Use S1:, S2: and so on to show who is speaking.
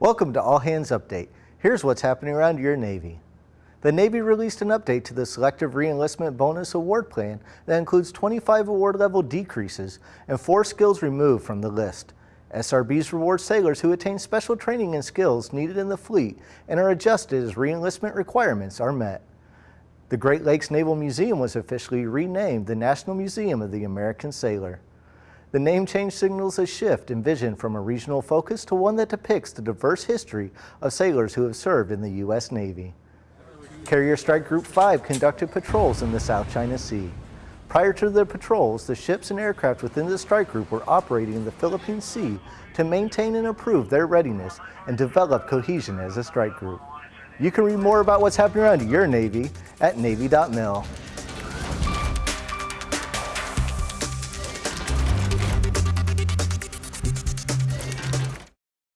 S1: Welcome to All Hands Update. Here's what's happening around your Navy. The Navy released an update to the Selective Reenlistment Bonus Award Plan that includes 25 award level decreases and four skills removed from the list. SRBs reward sailors who attain special training and skills needed in the fleet and are adjusted as reenlistment requirements are met. The Great Lakes Naval Museum was officially renamed the National Museum of the American Sailor. The name change signals a shift in vision from a regional focus to one that depicts the diverse history of sailors who have served in the U.S. Navy. Carrier Strike Group 5 conducted patrols in the South China Sea. Prior to the patrols, the ships and aircraft within the strike group were operating in the Philippine Sea to maintain and improve their readiness and develop cohesion as a strike group. You can read more about what's happening around your Navy at Navy.mil.